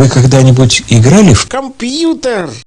Вы когда-нибудь играли в Компьютер!